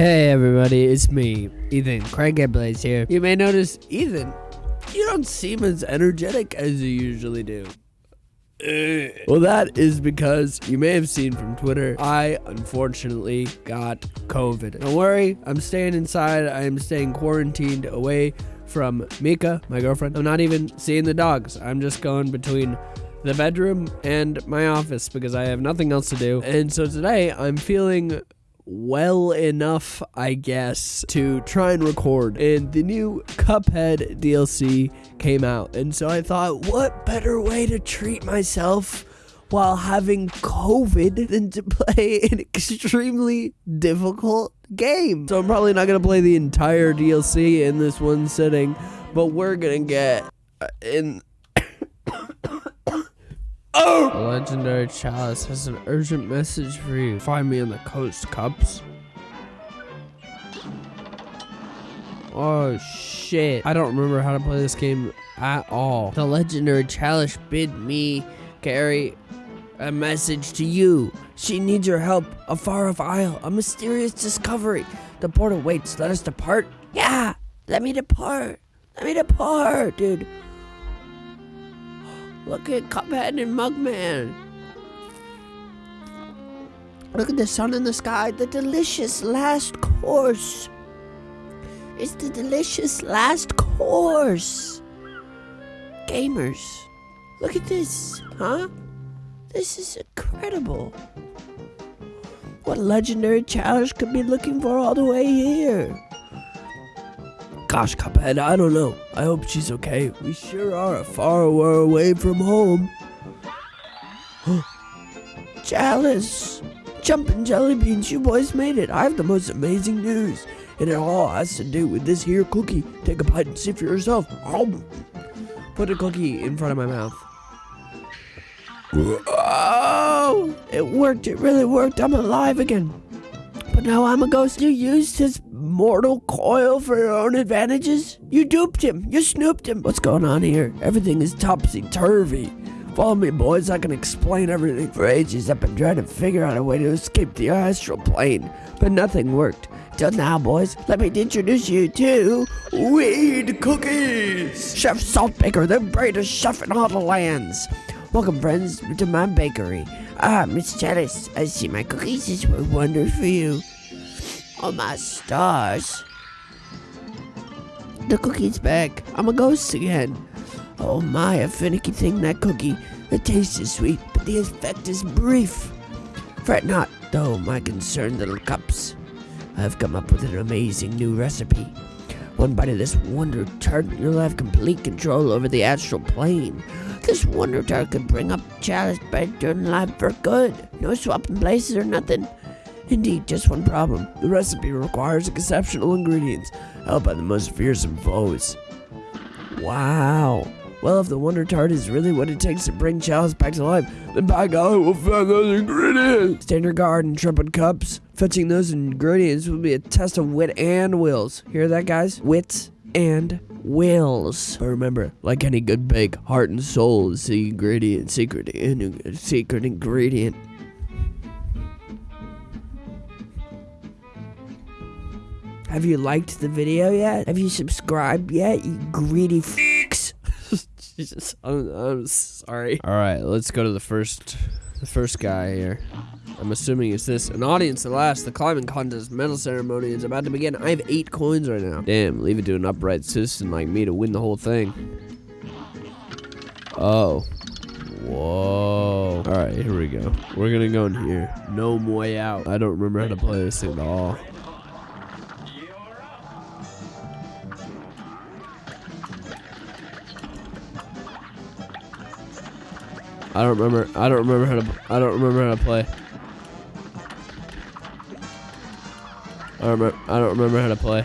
Hey everybody, it's me, Ethan CrankGameplays here. You may notice, Ethan, you don't seem as energetic as you usually do. Eh. Well, that is because you may have seen from Twitter, I unfortunately got COVID. Don't worry, I'm staying inside. I am staying quarantined away from Mika, my girlfriend. I'm not even seeing the dogs. I'm just going between the bedroom and my office because I have nothing else to do. And so today I'm feeling well enough, I guess, to try and record. And the new Cuphead DLC came out. And so I thought, what better way to treat myself while having COVID than to play an extremely difficult game? So I'm probably not going to play the entire DLC in this one sitting, but we're going to get uh, in. Oh! The legendary chalice has an urgent message for you. Find me on the coast, Cups. Oh, shit. I don't remember how to play this game at all. The legendary chalice bid me carry a message to you. She needs your help. A far off isle. A mysterious discovery. The portal waits. Let us depart. Yeah, let me depart. Let me depart, dude. Look at Cuphead and Mugman. Look at the sun in the sky. The delicious last course. It's the delicious last course. Gamers, look at this, huh? This is incredible. What legendary challenge could be looking for all the way here? Gosh, Cuphead, I don't know. I hope she's okay. We sure are far away from home. Chalice! Jumpin' jelly beans, you boys made it. I have the most amazing news. And it all has to do with this here cookie. Take a bite and see for yourself. Put a cookie in front of my mouth. Oh! It worked. It really worked. I'm alive again. But now I'm a ghost. You used his mortal coil for your own advantages? You duped him. You snooped him. What's going on here? Everything is topsy-turvy. Follow me, boys. I can explain everything. For ages, I've been trying to figure out a way to escape the astral plane, but nothing worked. Till now, boys, let me introduce you to Weed Cookies! Chef Saltbaker, the greatest chef in all the lands. Welcome, friends, to my bakery. Ah, Miss Chalice, I see my cookies is were wonder for you. Oh, my stars. The cookie's back. I'm a ghost again. Oh my, a finicky thing, that cookie. The taste is sweet, but the effect is brief. Fret not, though, my concerned little cups. I've come up with an amazing new recipe. One bite of this Wonder Tart, and you'll have complete control over the astral plane. This Wonder Tart could bring up Chalice back to life for good. No swapping places or nothing. Indeed, just one problem. The recipe requires exceptional ingredients, held by the most fearsome foes. Wow. Well, if the Wonder Tart is really what it takes to bring Chalice back to life, then by God, we'll find those ingredients. Standard guard and trumpet cups. Fetching those ingredients will be a test of wit and wills. Hear that, guys? Wits and wills. But remember, like any good bake, heart and soul is the ingredient, secret, in, secret ingredient. Have you liked the video yet? Have you subscribed yet, you greedy f***s? Jesus, I'm, I'm sorry. All right, let's go to the first, the first guy here. I'm assuming it's this. An audience to last. The climbing contest medal ceremony is about to begin. I have eight coins right now. Damn, leave it to an upright citizen like me to win the whole thing. Oh. Whoa. Alright, here we go. We're gonna go in here. No way out. I don't remember how to play this thing at all. I don't remember. I don't remember how to. I don't remember how to play. I don't remember. I don't remember how to play.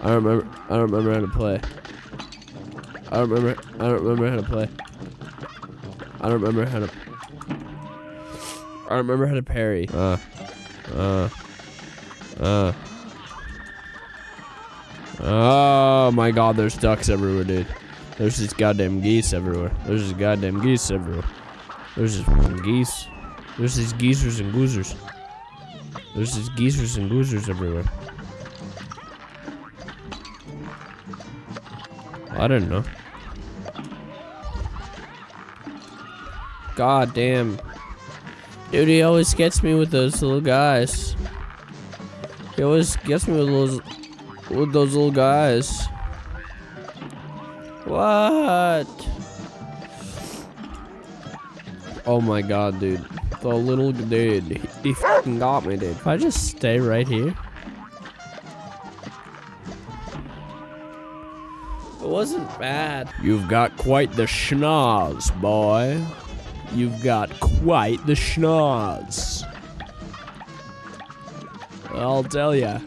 I don't remember. I don't remember how to play. I don't remember. I don't remember how to play. I don't remember how to. I remember how to parry. Uh. Uh. Uh. Oh my god, there's ducks everywhere, dude. There's just goddamn geese everywhere. There's just goddamn geese everywhere. There's just geese. There's these geezers and goozers. There's these geezers and goozers everywhere. I don't know. God damn. Dude, he always gets me with those little guys. He always gets me with those with those little guys. What? Oh my god, dude. The little dude. He, fucking got me, dude. If I just stay right here. It wasn't bad. You've got quite the schnoz, boy. You've got quite the schnoz. I'll tell ya.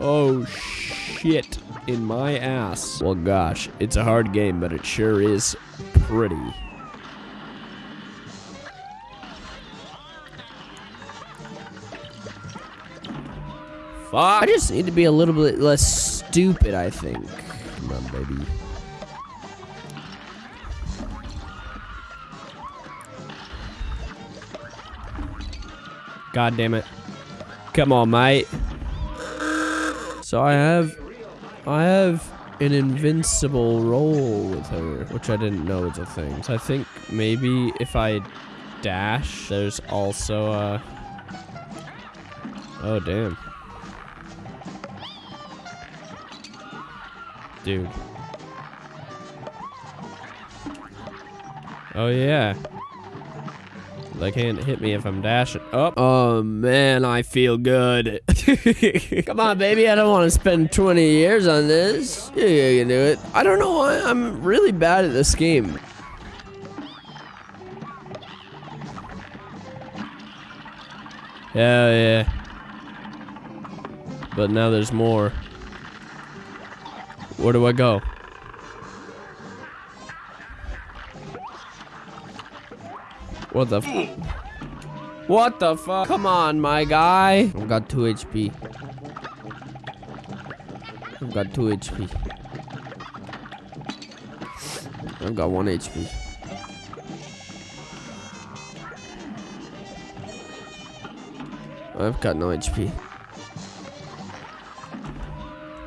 Oh, shit in my ass. Well, gosh, it's a hard game, but it sure is pretty. Fuck. I just need to be a little bit less stupid, I think. Come on, baby. God damn it. Come on, mate. So I have I have an invincible roll with her, which I didn't know was a thing. So I think maybe if I dash, there's also a Oh damn. Dude. Oh yeah. They can't hit me if I'm dashing. Oh, oh man, I feel good. Come on, baby. I don't want to spend 20 years on this. Yeah, you can do it. I don't know why I'm really bad at this game. Yeah, yeah. But now there's more. Where do I go? What the What the fuck? Come on, my guy. I've got 2 HP. I've got 2 HP. I've got 1 HP. I've got no HP.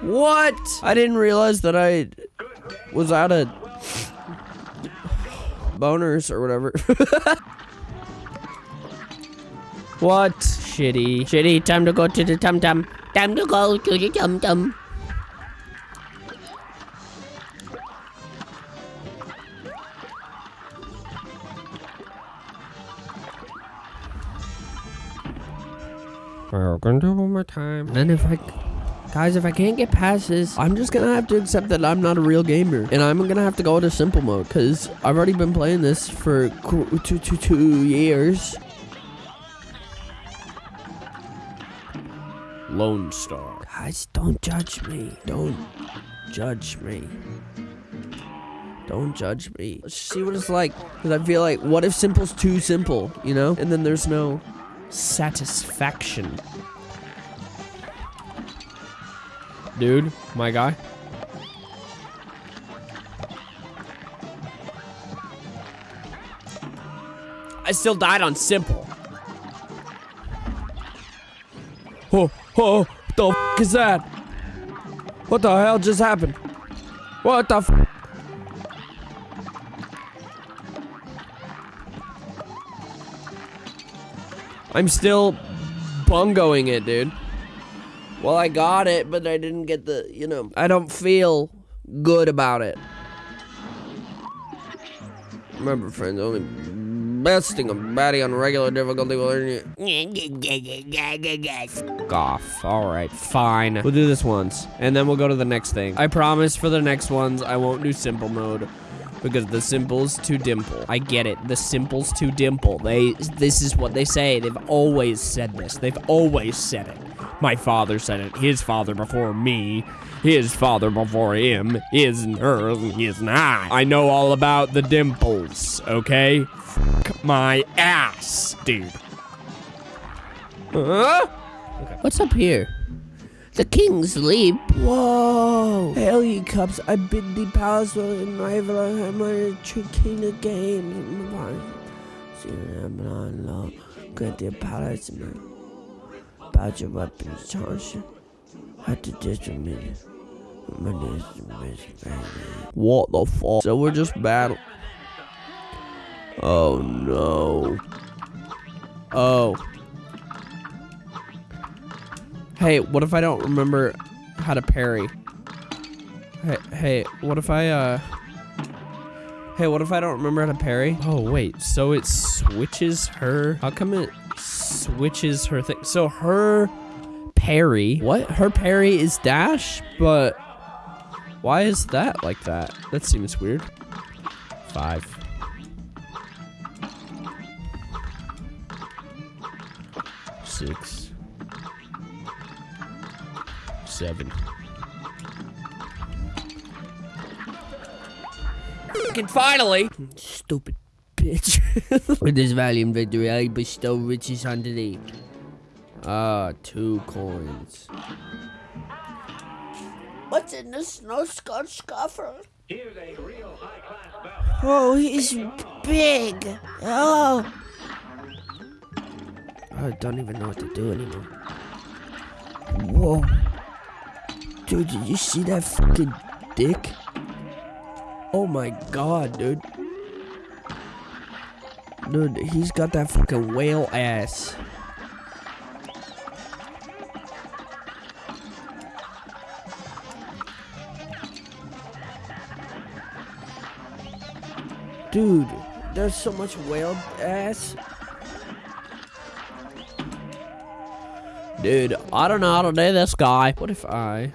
What? I didn't realize that I was out of boners or whatever. What? Shitty. Shitty, time to go to the tum tum. Time to go to the tum tum. Welcome to one more time. And if I Guys, if I can't get past this, I'm just gonna have to accept that I'm not a real gamer. And I'm gonna have to go to simple mode, because I've already been playing this for two, two, two years. Lone Star. Guys, don't judge me. Don't judge me. Don't judge me. Let's see what it's like. Because I feel like, what if simple's too simple, you know? And then there's no satisfaction. Dude, my guy. I still died on simple. Oh, oh, the f is that? What the hell just happened? What the f I'm still bungoing it, dude. Well, I got it, but I didn't get the, you know, I don't feel good about it. Remember, friends, only besting a baddie on regular difficulty will earn you. off. Alright, fine. We'll do this once, and then we'll go to the next thing. I promise for the next ones, I won't do simple mode. Because the simple's too dimple. I get it. The simple's too dimple. They, this is what they say. They've always said this. They've always said it. My father said it. His father before me. His father before him. His and hers and his and I. I know all about the dimples, okay? Fuck my ass, dude. Huh? Okay. What's up here? The king's leap. Whoa! Hail ye cups, I bid thee palace in my my king the game. Grant the apology, man. About your weapons, Johnson. Had to dismissal. My name is baby. What the fuck? So we're just battle. Oh no. Oh. Hey, what if I don't remember how to parry? Hey, hey, what if I, uh... Hey, what if I don't remember how to parry? Oh, wait, so it switches her... How come it switches her thing? So her parry... What? Her parry is dash, but... Why is that like that? That seems weird. Five. Six. Seven. Fucking finally! Stupid bitch. With this valiant victory, I bestow riches unto thee. Ah, two coins. What's in the snow scotch coffer? Oh, he's big. Oh. I don't even know what to do anymore. Whoa. Dude, did you see that fucking dick? Oh my god, dude. Dude, he's got that fucking whale ass. Dude, there's so much whale ass. Dude, I don't know how to do this guy. What if I...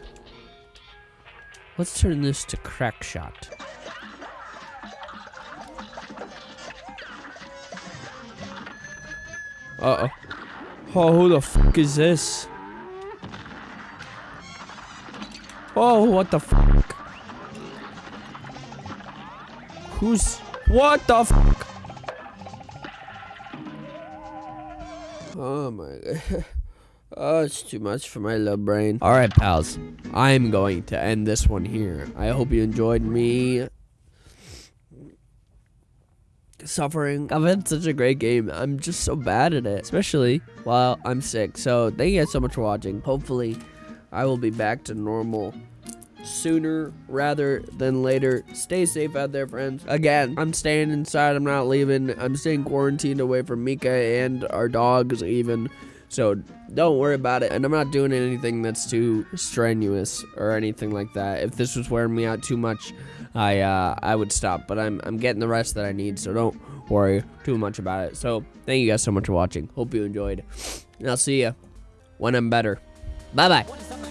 Let's turn this to crack shot. Uh-oh. Oh, who the fuck is this? Oh, what the fuck? Who's... What the fuck? Oh my god. Oh, it's too much for my little brain. All right, pals. I'm going to end this one here. I hope you enjoyed me suffering. I've had such a great game. I'm just so bad at it, especially while I'm sick. So thank you guys so much for watching. Hopefully, I will be back to normal sooner rather than later. Stay safe out there, friends. Again, I'm staying inside. I'm not leaving. I'm staying quarantined away from Mika and our dogs even. So don't worry about it. And I'm not doing anything that's too strenuous or anything like that. If this was wearing me out too much, I uh, I would stop. But I'm I'm getting the rest that I need. So don't worry too much about it. So thank you guys so much for watching. Hope you enjoyed. And I'll see you when I'm better. Bye bye